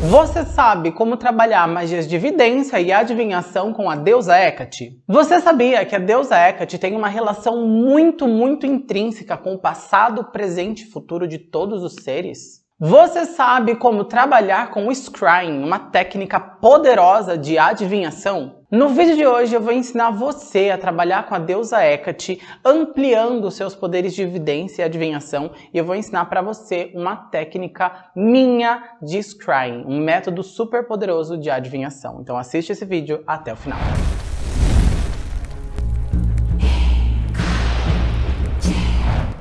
Você sabe como trabalhar magias de evidência e adivinhação com a deusa Hecate? Você sabia que a deusa Hecate tem uma relação muito, muito intrínseca com o passado, presente e futuro de todos os seres? Você sabe como trabalhar com o Scrying, uma técnica poderosa de adivinhação? No vídeo de hoje eu vou ensinar você a trabalhar com a deusa Hecate, ampliando seus poderes de evidência e adivinhação, e eu vou ensinar para você uma técnica minha de Scrying, um método super poderoso de adivinhação. Então assiste esse vídeo até o final.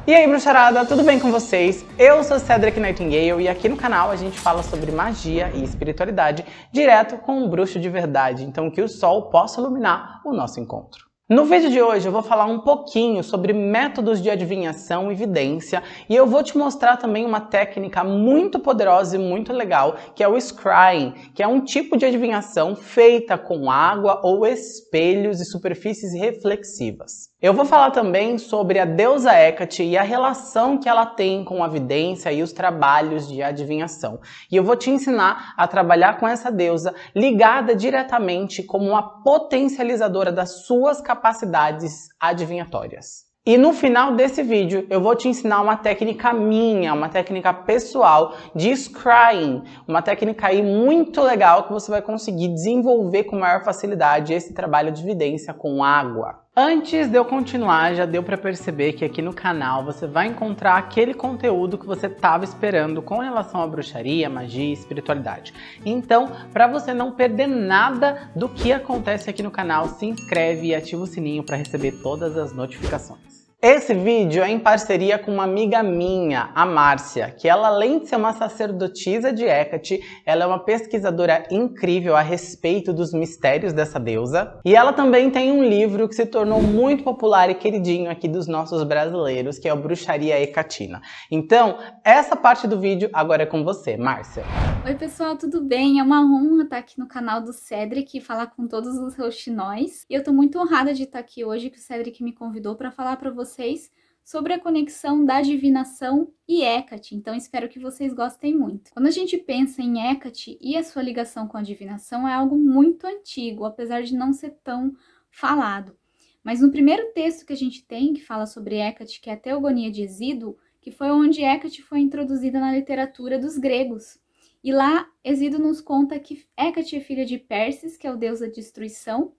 E aí, bruxarada, tudo bem com vocês? Eu sou Cedric Nightingale e aqui no canal a gente fala sobre magia e espiritualidade direto com um bruxo de verdade, então que o sol possa iluminar o nosso encontro. No vídeo de hoje eu vou falar um pouquinho sobre métodos de adivinhação e evidência e eu vou te mostrar também uma técnica muito poderosa e muito legal que é o scrying, que é um tipo de adivinhação feita com água ou espelhos e superfícies reflexivas. Eu vou falar também sobre a deusa Hecate e a relação que ela tem com a vidência e os trabalhos de adivinhação. E eu vou te ensinar a trabalhar com essa deusa ligada diretamente como uma potencializadora das suas capacidades adivinhatórias. E no final desse vídeo eu vou te ensinar uma técnica minha, uma técnica pessoal de scrying, uma técnica aí muito legal que você vai conseguir desenvolver com maior facilidade esse trabalho de evidência com água. Antes de eu continuar, já deu para perceber que aqui no canal você vai encontrar aquele conteúdo que você estava esperando com relação à bruxaria, magia e espiritualidade. Então, para você não perder nada do que acontece aqui no canal, se inscreve e ativa o sininho para receber todas as notificações. Esse vídeo é em parceria com uma amiga minha, a Márcia, que ela além de ser uma sacerdotisa de Hecate, ela é uma pesquisadora incrível a respeito dos mistérios dessa deusa. E ela também tem um livro que se tornou muito popular e queridinho aqui dos nossos brasileiros, que é o Bruxaria Hecatina. Então, essa parte do vídeo agora é com você, Márcia. Oi pessoal, tudo bem? É uma honra estar aqui no canal do Cedric e falar com todos os roxinóis. E eu tô muito honrada de estar aqui hoje, que o Cedric me convidou para falar para vocês vocês sobre a conexão da divinação e Hecate, então espero que vocês gostem muito. Quando a gente pensa em Hecate e a sua ligação com a divinação é algo muito antigo, apesar de não ser tão falado. Mas no primeiro texto que a gente tem, que fala sobre Hecate, que é a Teogonia de Exíduo, que foi onde Hecate foi introduzida na literatura dos gregos. E lá, Exíduo nos conta que Hecate é filha de Perses, que é o deus da destruição,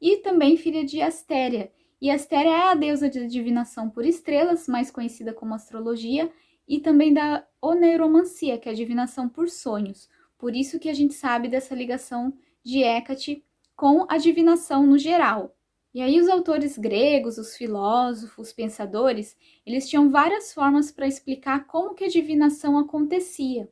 e também filha de Astéria, e Astéria é a deusa de divinação por estrelas, mais conhecida como astrologia, e também da oneiromancia, que é a divinação por sonhos. Por isso que a gente sabe dessa ligação de Hecate com a divinação no geral. E aí os autores gregos, os filósofos, os pensadores, eles tinham várias formas para explicar como que a divinação acontecia.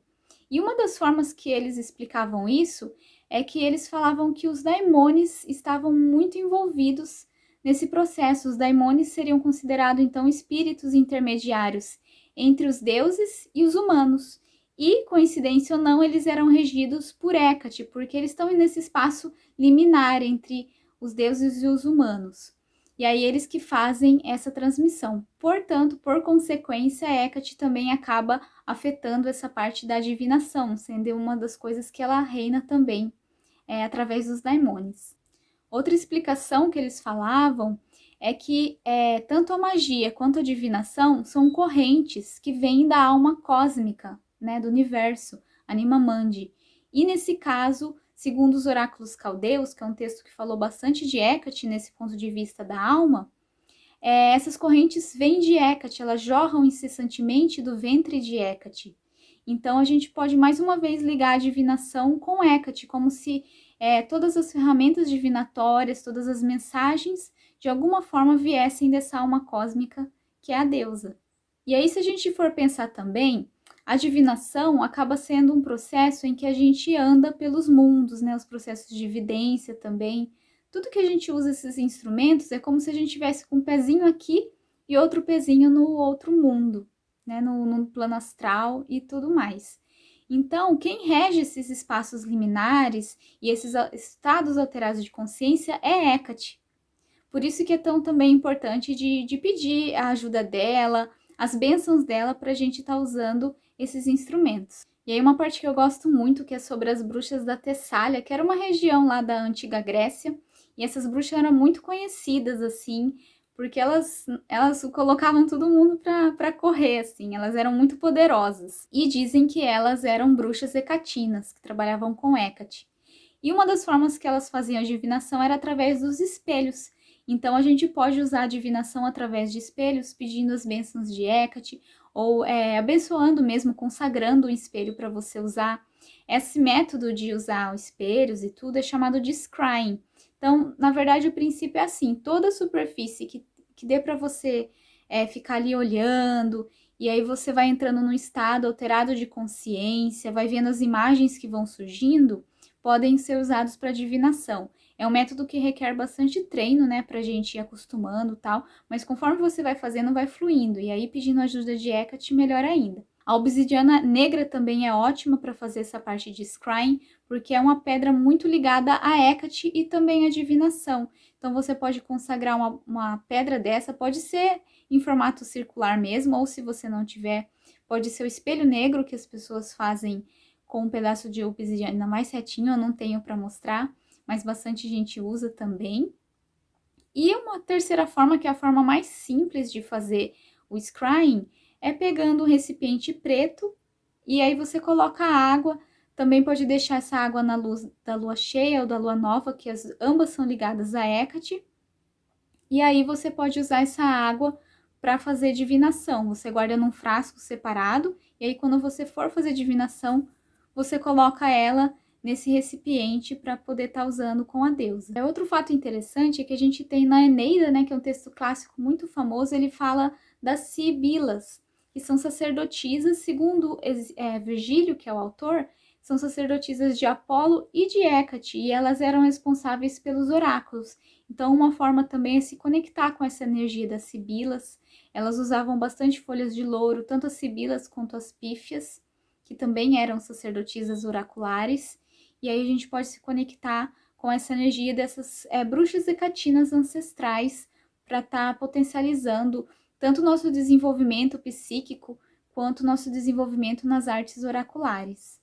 E uma das formas que eles explicavam isso é que eles falavam que os daimones estavam muito envolvidos Nesse processo, os daimones seriam considerados então espíritos intermediários entre os deuses e os humanos. E, coincidência ou não, eles eram regidos por Hecate, porque eles estão nesse espaço liminar entre os deuses e os humanos. E aí eles que fazem essa transmissão. Portanto, por consequência, Hecate também acaba afetando essa parte da divinação, sendo uma das coisas que ela reina também é, através dos daimones. Outra explicação que eles falavam é que é, tanto a magia quanto a divinação são correntes que vêm da alma cósmica, né, do universo, Anima Mandi. E nesse caso, segundo os oráculos caldeus, que é um texto que falou bastante de Hecate nesse ponto de vista da alma, é, essas correntes vêm de Hecate, elas jorram incessantemente do ventre de Hecate. Então a gente pode mais uma vez ligar a divinação com Hecate, como se é, todas as ferramentas divinatórias, todas as mensagens, de alguma forma viessem dessa alma cósmica que é a deusa. E aí, se a gente for pensar também, a divinação acaba sendo um processo em que a gente anda pelos mundos, né? Os processos de evidência também. Tudo que a gente usa esses instrumentos é como se a gente tivesse com um pezinho aqui e outro pezinho no outro mundo, né? No, no plano astral e tudo mais. Então, quem rege esses espaços liminares e esses estados alterados de consciência é Hecate. Por isso que é tão também importante de, de pedir a ajuda dela, as bênçãos dela para a gente estar tá usando esses instrumentos. E aí uma parte que eu gosto muito, que é sobre as bruxas da Tessália, que era uma região lá da antiga Grécia, e essas bruxas eram muito conhecidas, assim, porque elas, elas colocavam todo mundo para correr, assim, elas eram muito poderosas. E dizem que elas eram bruxas hecatinas, que trabalhavam com Hecate. E uma das formas que elas faziam divinação era através dos espelhos. Então a gente pode usar a divinação através de espelhos, pedindo as bênçãos de Hecate, ou é, abençoando mesmo, consagrando o espelho para você usar. Esse método de usar os espelhos e tudo é chamado de scrying. Então, na verdade, o princípio é assim, toda superfície que, que dê para você é, ficar ali olhando, e aí você vai entrando num estado alterado de consciência, vai vendo as imagens que vão surgindo, podem ser usados para divinação. É um método que requer bastante treino, né, pra gente ir acostumando tal, mas conforme você vai fazendo, vai fluindo, e aí pedindo ajuda de Hecate, melhor ainda. A obsidiana negra também é ótima para fazer essa parte de scrying, porque é uma pedra muito ligada a Hecate e também à divinação. Então você pode consagrar uma, uma pedra dessa, pode ser em formato circular mesmo, ou se você não tiver, pode ser o espelho negro que as pessoas fazem com um pedaço de obsidiana mais retinho, eu não tenho para mostrar, mas bastante gente usa também. E uma terceira forma, que é a forma mais simples de fazer o scrying, é pegando um recipiente preto e aí você coloca a água, também pode deixar essa água na luz da lua cheia ou da lua nova, que as, ambas são ligadas a Hecate. E aí você pode usar essa água para fazer divinação. Você guarda num frasco separado, e aí quando você for fazer divinação, você coloca ela nesse recipiente para poder estar tá usando com a deusa. É outro fato interessante é que a gente tem na Eneida, né, que é um texto clássico muito famoso, ele fala das sibilas, que são sacerdotisas, segundo é, Virgílio, que é o autor, são sacerdotisas de Apolo e de Hécate, e elas eram responsáveis pelos oráculos. Então, uma forma também é se conectar com essa energia das sibilas. Elas usavam bastante folhas de louro, tanto as sibilas quanto as pífias, que também eram sacerdotisas oraculares. E aí a gente pode se conectar com essa energia dessas é, bruxas hecatinas ancestrais para estar tá potencializando tanto nosso desenvolvimento psíquico quanto nosso desenvolvimento nas artes oraculares.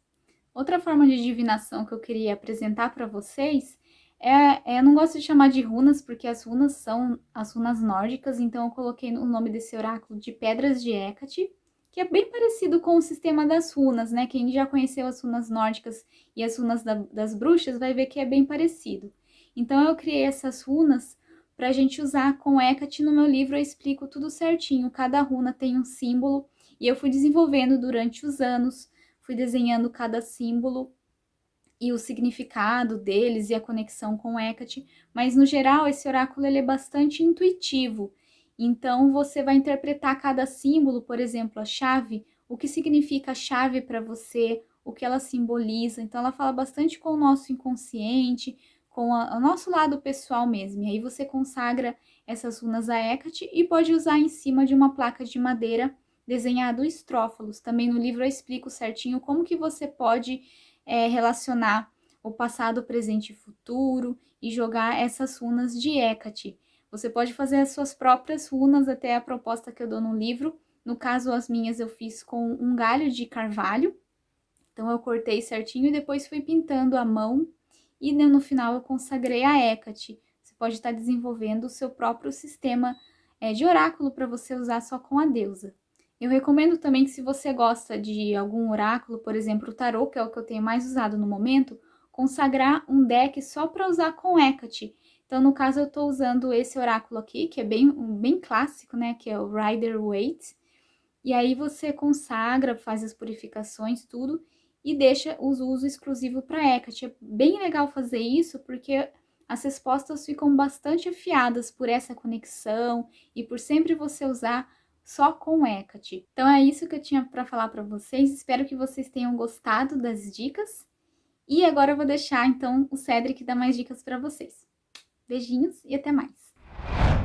Outra forma de divinação que eu queria apresentar para vocês é, é, eu não gosto de chamar de runas, porque as runas são as runas nórdicas, então eu coloquei o nome desse oráculo de Pedras de Hecate, que é bem parecido com o sistema das runas, né? Quem já conheceu as runas nórdicas e as runas da, das bruxas vai ver que é bem parecido. Então eu criei essas runas para a gente usar com Hecate. No meu livro eu explico tudo certinho, cada runa tem um símbolo, e eu fui desenvolvendo durante os anos fui desenhando cada símbolo e o significado deles e a conexão com Hecate, mas no geral esse oráculo ele é bastante intuitivo. Então você vai interpretar cada símbolo, por exemplo, a chave, o que significa a chave para você, o que ela simboliza. Então ela fala bastante com o nosso inconsciente, com a, o nosso lado pessoal mesmo. E aí você consagra essas runas a Hecate e pode usar em cima de uma placa de madeira desenhado estrófalos. Também no livro eu explico certinho como que você pode é, relacionar o passado, presente e futuro e jogar essas runas de Hecate. Você pode fazer as suas próprias runas, até a proposta que eu dou no livro. No caso, as minhas eu fiz com um galho de carvalho. Então, eu cortei certinho e depois fui pintando a mão. E no final eu consagrei a Hecate. Você pode estar desenvolvendo o seu próprio sistema é, de oráculo para você usar só com a deusa. Eu recomendo também que se você gosta de algum oráculo, por exemplo, o tarô, que é o que eu tenho mais usado no momento, consagrar um deck só para usar com Hecate. Então, no caso, eu estou usando esse oráculo aqui, que é bem, bem clássico, né? Que é o Rider Waite. E aí você consagra, faz as purificações, tudo, e deixa o uso exclusivo para Hecate. É bem legal fazer isso, porque as respostas ficam bastante afiadas por essa conexão e por sempre você usar só com Hecate. Então é isso que eu tinha para falar para vocês. Espero que vocês tenham gostado das dicas. E agora eu vou deixar então o Cedric dar mais dicas para vocês. Beijinhos e até mais.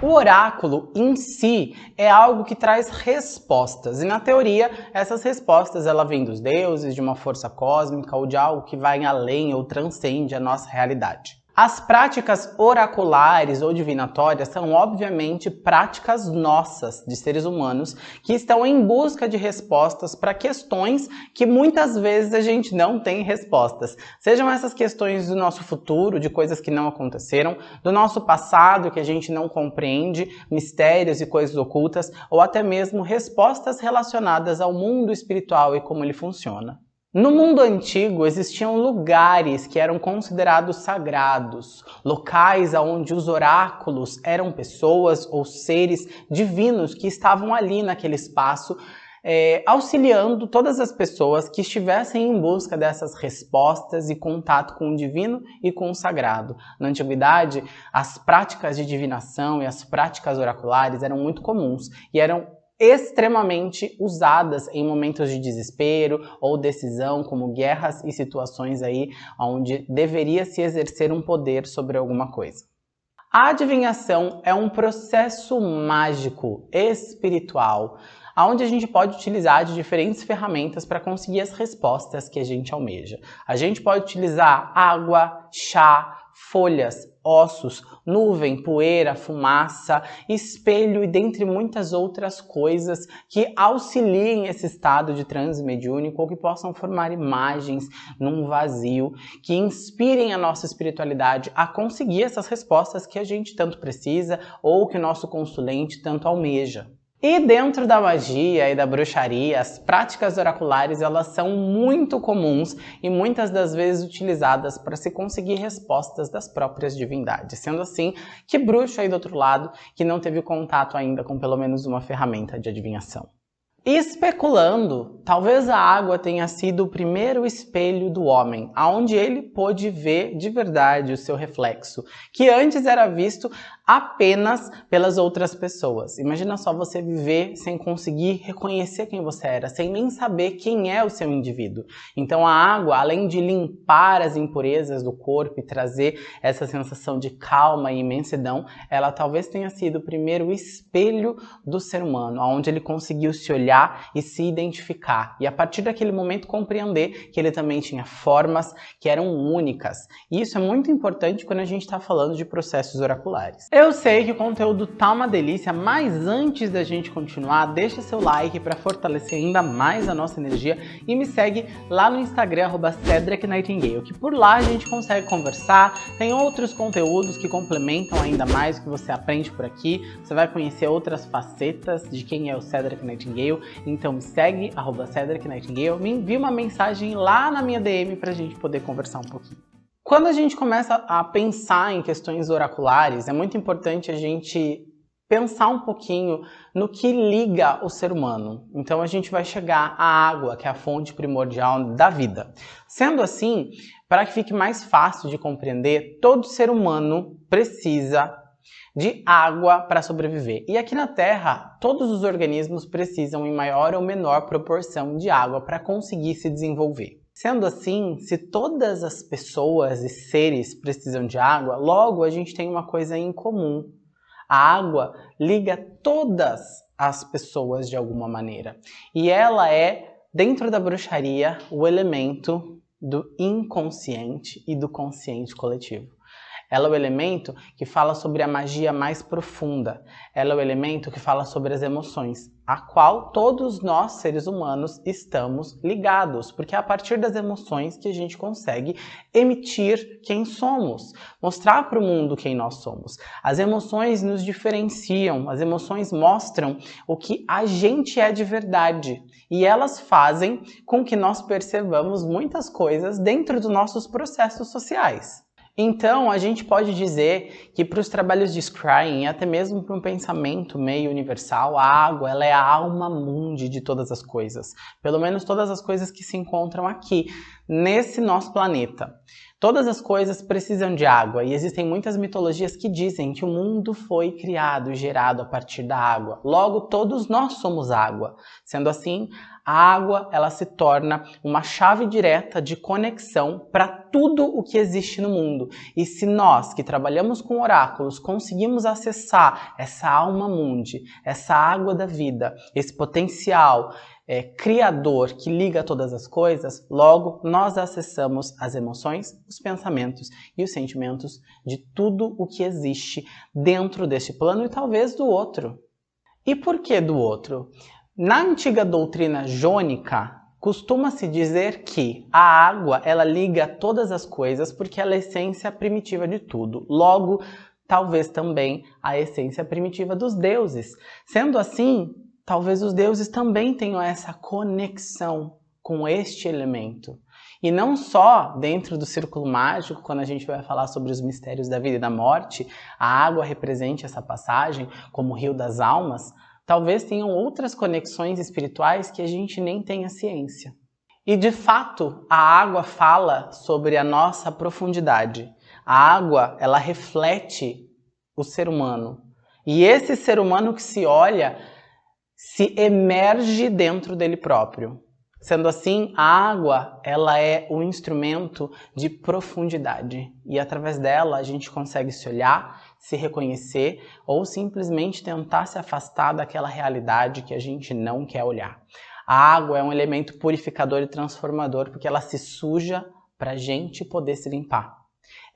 O oráculo em si é algo que traz respostas, e na teoria essas respostas ela vêm dos deuses, de uma força cósmica ou de algo que vai além ou transcende a nossa realidade. As práticas oraculares ou divinatórias são obviamente práticas nossas, de seres humanos, que estão em busca de respostas para questões que muitas vezes a gente não tem respostas. Sejam essas questões do nosso futuro, de coisas que não aconteceram, do nosso passado que a gente não compreende, mistérios e coisas ocultas, ou até mesmo respostas relacionadas ao mundo espiritual e como ele funciona. No mundo antigo existiam lugares que eram considerados sagrados, locais onde os oráculos eram pessoas ou seres divinos que estavam ali naquele espaço, é, auxiliando todas as pessoas que estivessem em busca dessas respostas e contato com o divino e com o sagrado. Na antiguidade, as práticas de divinação e as práticas oraculares eram muito comuns e eram extremamente usadas em momentos de desespero ou decisão, como guerras e situações aí onde deveria se exercer um poder sobre alguma coisa. A adivinhação é um processo mágico, espiritual, onde a gente pode utilizar de diferentes ferramentas para conseguir as respostas que a gente almeja. A gente pode utilizar água, chá, folhas, ossos, nuvem, poeira, fumaça, espelho e dentre muitas outras coisas que auxiliem esse estado de transe mediúnico ou que possam formar imagens num vazio, que inspirem a nossa espiritualidade a conseguir essas respostas que a gente tanto precisa ou que o nosso consulente tanto almeja. E dentro da magia e da bruxaria, as práticas oraculares elas são muito comuns e muitas das vezes utilizadas para se conseguir respostas das próprias divindades. Sendo assim, que bruxo aí do outro lado que não teve contato ainda com pelo menos uma ferramenta de adivinhação? Especulando, talvez a água tenha sido o primeiro espelho do homem, aonde ele pôde ver de verdade o seu reflexo, que antes era visto apenas pelas outras pessoas. Imagina só você viver sem conseguir reconhecer quem você era, sem nem saber quem é o seu indivíduo. Então a água, além de limpar as impurezas do corpo e trazer essa sensação de calma e imensidão, ela talvez tenha sido o primeiro espelho do ser humano, onde ele conseguiu se olhar e se identificar. E a partir daquele momento compreender que ele também tinha formas que eram únicas. E isso é muito importante quando a gente está falando de processos oraculares. Eu sei que o conteúdo tá uma delícia, mas antes da gente continuar, deixa seu like para fortalecer ainda mais a nossa energia e me segue lá no Instagram, arroba Nightingale, que por lá a gente consegue conversar, tem outros conteúdos que complementam ainda mais o que você aprende por aqui, você vai conhecer outras facetas de quem é o Cedric Nightingale, então me segue, arroba Cedric Nightingale, me envia uma mensagem lá na minha DM pra gente poder conversar um pouquinho. Quando a gente começa a pensar em questões oraculares, é muito importante a gente pensar um pouquinho no que liga o ser humano. Então a gente vai chegar à água, que é a fonte primordial da vida. Sendo assim, para que fique mais fácil de compreender, todo ser humano precisa de água para sobreviver. E aqui na Terra, todos os organismos precisam em maior ou menor proporção de água para conseguir se desenvolver. Sendo assim, se todas as pessoas e seres precisam de água, logo a gente tem uma coisa em comum. A água liga todas as pessoas de alguma maneira. E ela é, dentro da bruxaria, o elemento do inconsciente e do consciente coletivo. Ela é o elemento que fala sobre a magia mais profunda. Ela é o elemento que fala sobre as emoções, a qual todos nós, seres humanos, estamos ligados, porque é a partir das emoções que a gente consegue emitir quem somos, mostrar para o mundo quem nós somos. As emoções nos diferenciam, as emoções mostram o que a gente é de verdade e elas fazem com que nós percebamos muitas coisas dentro dos nossos processos sociais. Então, a gente pode dizer que para os trabalhos de scrying, até mesmo para um pensamento meio universal, a água ela é a alma mundi de todas as coisas. Pelo menos todas as coisas que se encontram aqui, nesse nosso planeta. Todas as coisas precisam de água e existem muitas mitologias que dizem que o mundo foi criado e gerado a partir da água. Logo, todos nós somos água. Sendo assim, a água ela se torna uma chave direta de conexão para tudo o que existe no mundo. E se nós que trabalhamos com oráculos conseguimos acessar essa alma mundi, essa água da vida, esse potencial, é, criador que liga todas as coisas, logo nós acessamos as emoções, os pensamentos e os sentimentos de tudo o que existe dentro deste plano e talvez do outro. E por que do outro? Na antiga doutrina jônica, costuma-se dizer que a água ela liga todas as coisas porque ela é a essência primitiva de tudo. Logo, talvez também a essência primitiva dos deuses. Sendo assim, talvez os deuses também tenham essa conexão com este elemento. E não só dentro do círculo mágico, quando a gente vai falar sobre os mistérios da vida e da morte, a água represente essa passagem como o rio das almas, talvez tenham outras conexões espirituais que a gente nem tenha ciência. E de fato, a água fala sobre a nossa profundidade. A água, ela reflete o ser humano. E esse ser humano que se olha se emerge dentro dele próprio. Sendo assim, a água ela é um instrumento de profundidade e através dela a gente consegue se olhar, se reconhecer ou simplesmente tentar se afastar daquela realidade que a gente não quer olhar. A água é um elemento purificador e transformador porque ela se suja para a gente poder se limpar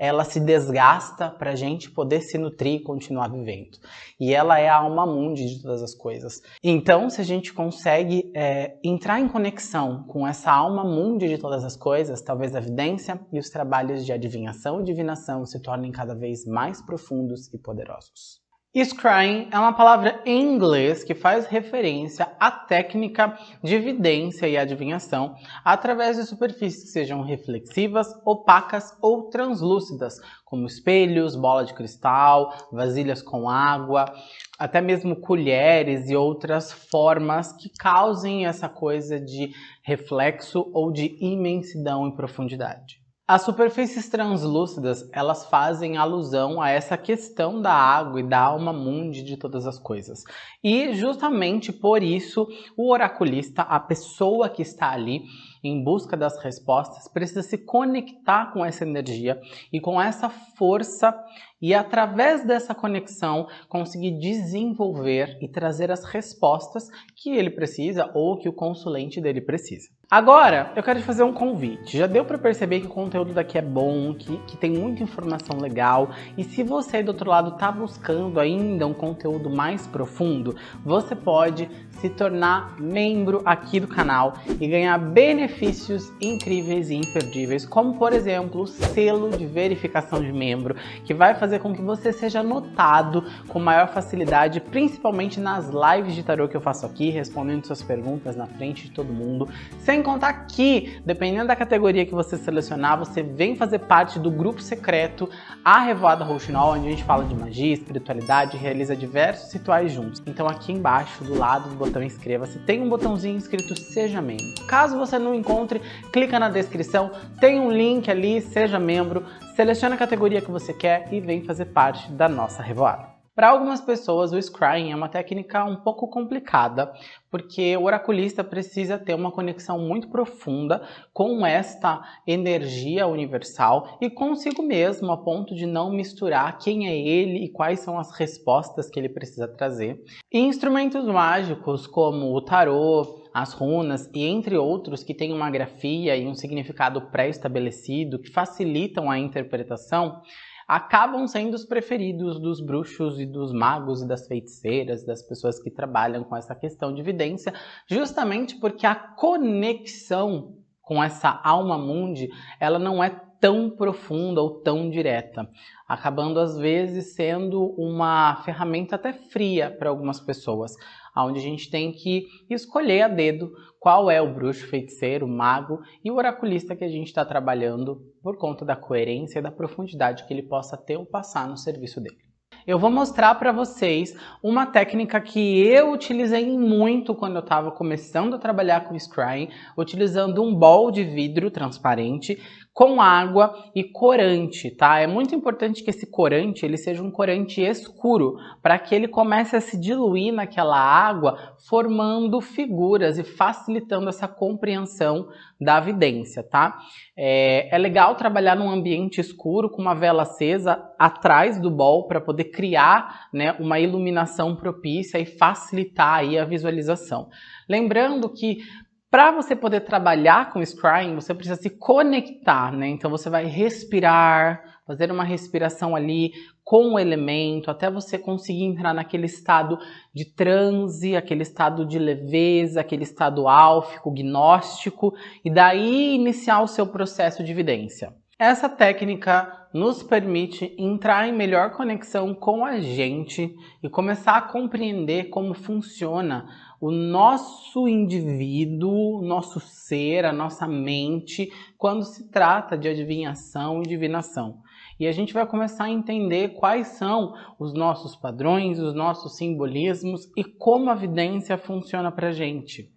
ela se desgasta para a gente poder se nutrir e continuar vivendo. E ela é a alma mundi de todas as coisas. Então, se a gente consegue é, entrar em conexão com essa alma mundi de todas as coisas, talvez a evidência e os trabalhos de adivinhação e divinação se tornem cada vez mais profundos e poderosos. Scrying é uma palavra em inglês que faz referência à técnica de evidência e adivinhação através de superfícies que sejam reflexivas, opacas ou translúcidas, como espelhos, bola de cristal, vasilhas com água, até mesmo colheres e outras formas que causem essa coisa de reflexo ou de imensidão e profundidade. As superfícies translúcidas, elas fazem alusão a essa questão da água e da alma mundi de todas as coisas. E justamente por isso, o oraculista, a pessoa que está ali em busca das respostas, precisa se conectar com essa energia e com essa força e através dessa conexão conseguir desenvolver e trazer as respostas que ele precisa ou que o consulente dele precisa. Agora, eu quero te fazer um convite. Já deu para perceber que o conteúdo daqui é bom, que, que tem muita informação legal. E se você do outro lado está buscando ainda um conteúdo mais profundo, você pode se tornar membro aqui do canal e ganhar benefícios incríveis e imperdíveis, como por exemplo o selo de verificação de membro, que vai fazer com que você seja notado com maior facilidade, principalmente nas lives de tarô que eu faço aqui, respondendo suas perguntas na frente de todo mundo, sem contar que, dependendo da categoria que você selecionar, você vem fazer parte do grupo secreto A Revoada Rouxinol, onde a gente fala de magia, espiritualidade realiza diversos rituais juntos. Então aqui embaixo, do lado do botão inscreva-se, tem um botãozinho escrito Seja Membro. Caso você não encontre, clica na descrição, tem um link ali, seja membro, seleciona a categoria que você quer e vem fazer parte da nossa revoada. Para algumas pessoas, o scrying é uma técnica um pouco complicada, porque o oraculista precisa ter uma conexão muito profunda com esta energia universal e consigo mesmo, a ponto de não misturar quem é ele e quais são as respostas que ele precisa trazer. E instrumentos mágicos como o tarô, as runas e entre outros que têm uma grafia e um significado pré-estabelecido que facilitam a interpretação, acabam sendo os preferidos dos bruxos e dos magos e das feiticeiras, das pessoas que trabalham com essa questão de evidência, justamente porque a conexão com essa alma mundi, ela não é tão profunda ou tão direta, acabando às vezes sendo uma ferramenta até fria para algumas pessoas, onde a gente tem que escolher a dedo qual é o bruxo, feiticeiro, mago e o oraculista que a gente está trabalhando por conta da coerência e da profundidade que ele possa ter ou passar no serviço dele. Eu vou mostrar para vocês uma técnica que eu utilizei muito quando eu estava começando a trabalhar com scrying, utilizando um bol de vidro transparente com água e corante, tá? É muito importante que esse corante ele seja um corante escuro, para que ele comece a se diluir naquela água, formando figuras e facilitando essa compreensão da vidência, tá? É, é legal trabalhar num ambiente escuro com uma vela acesa atrás do bol para poder criar né, uma iluminação propícia e facilitar aí a visualização. Lembrando que para você poder trabalhar com scrying, você precisa se conectar, né? Então você vai respirar, fazer uma respiração ali com o elemento, até você conseguir entrar naquele estado de transe, aquele estado de leveza, aquele estado álfico, gnóstico, e daí iniciar o seu processo de evidência. Essa técnica nos permite entrar em melhor conexão com a gente e começar a compreender como funciona o nosso indivíduo, o nosso ser, a nossa mente, quando se trata de adivinhação e divinação. E a gente vai começar a entender quais são os nossos padrões, os nossos simbolismos e como a vidência funciona para a gente.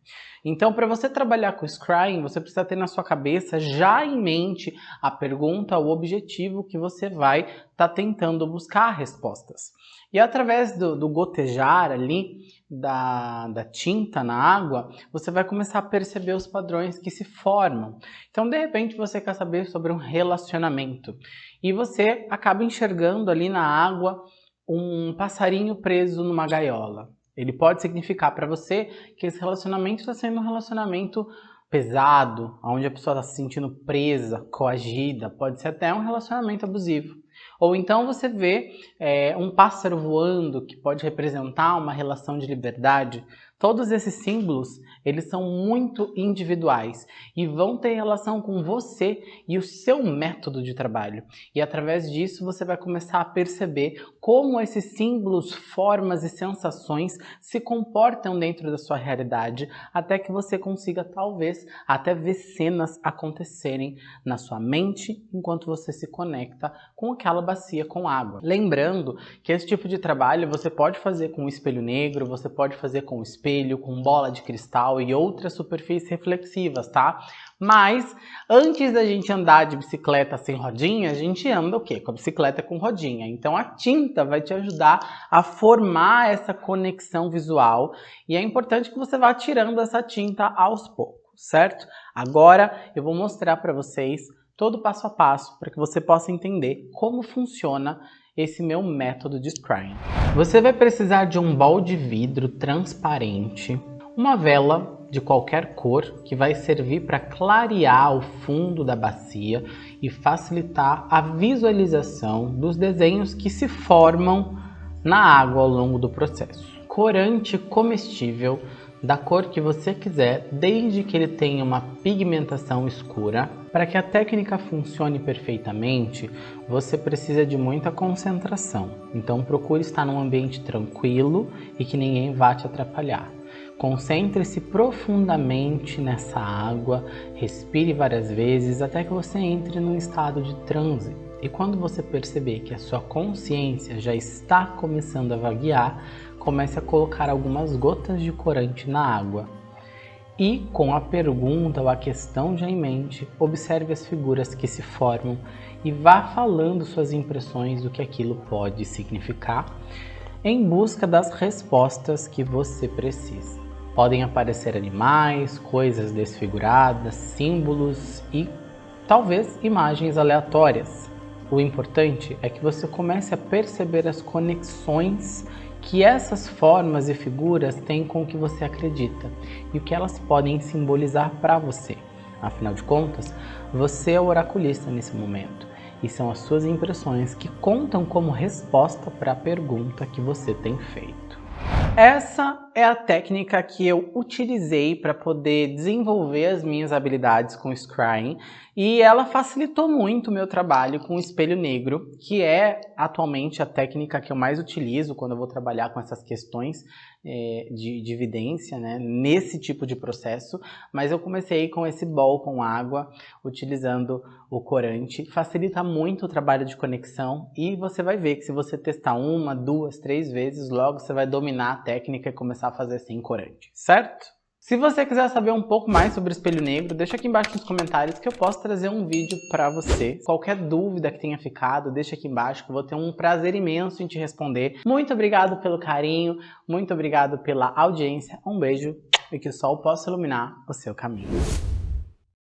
Então, para você trabalhar com Scrying, você precisa ter na sua cabeça já em mente a pergunta, o objetivo que você vai estar tá tentando buscar respostas. E através do, do gotejar ali da, da tinta na água, você vai começar a perceber os padrões que se formam. Então, de repente, você quer saber sobre um relacionamento e você acaba enxergando ali na água um passarinho preso numa gaiola. Ele pode significar para você que esse relacionamento está sendo um relacionamento pesado, onde a pessoa está se sentindo presa, coagida, pode ser até um relacionamento abusivo. Ou então você vê é, um pássaro voando que pode representar uma relação de liberdade. Todos esses símbolos, eles são muito individuais e vão ter relação com você e o seu método de trabalho. E através disso você vai começar a perceber como esses símbolos, formas e sensações se comportam dentro da sua realidade, até que você consiga talvez até ver cenas acontecerem na sua mente enquanto você se conecta com aquela bacia com água. Lembrando que esse tipo de trabalho você pode fazer com o espelho negro, você pode fazer com o espelho, com bola de cristal e outras superfícies reflexivas, tá? Mas antes da gente andar de bicicleta sem rodinha, a gente anda o quê? Com a bicicleta com rodinha. Então a tinta vai te ajudar a formar essa conexão visual e é importante que você vá tirando essa tinta aos poucos, certo? Agora eu vou mostrar para vocês todo passo a passo para que você possa entender como funciona esse meu método de scrying. Você vai precisar de um bol de vidro transparente, uma vela de qualquer cor que vai servir para clarear o fundo da bacia e facilitar a visualização dos desenhos que se formam na água ao longo do processo. Corante comestível da cor que você quiser, desde que ele tenha uma pigmentação escura. Para que a técnica funcione perfeitamente, você precisa de muita concentração. Então procure estar num ambiente tranquilo e que ninguém vá te atrapalhar. Concentre-se profundamente nessa água, respire várias vezes até que você entre num estado de transe. E quando você perceber que a sua consciência já está começando a vaguear, comece a colocar algumas gotas de corante na água. E com a pergunta ou a questão já em mente, observe as figuras que se formam e vá falando suas impressões do que aquilo pode significar em busca das respostas que você precisa. Podem aparecer animais, coisas desfiguradas, símbolos e talvez imagens aleatórias. O importante é que você comece a perceber as conexões que essas formas e figuras têm com o que você acredita e o que elas podem simbolizar para você. Afinal de contas, você é o oraculista nesse momento e são as suas impressões que contam como resposta para a pergunta que você tem feito. Essa é a técnica que eu utilizei para poder desenvolver as minhas habilidades com Scrying e ela facilitou muito o meu trabalho com o espelho negro, que é atualmente a técnica que eu mais utilizo quando eu vou trabalhar com essas questões é, de, de evidência, né, nesse tipo de processo, mas eu comecei com esse bol com água, utilizando o corante, facilita muito o trabalho de conexão e você vai ver que se você testar uma, duas, três vezes, logo você vai dominar a técnica e começar a fazer sem corante, certo? Se você quiser saber um pouco mais sobre o espelho negro, deixa aqui embaixo nos comentários que eu posso trazer um vídeo para você. Qualquer dúvida que tenha ficado, deixa aqui embaixo que eu vou ter um prazer imenso em te responder. Muito obrigado pelo carinho, muito obrigado pela audiência, um beijo e que o sol possa iluminar o seu caminho.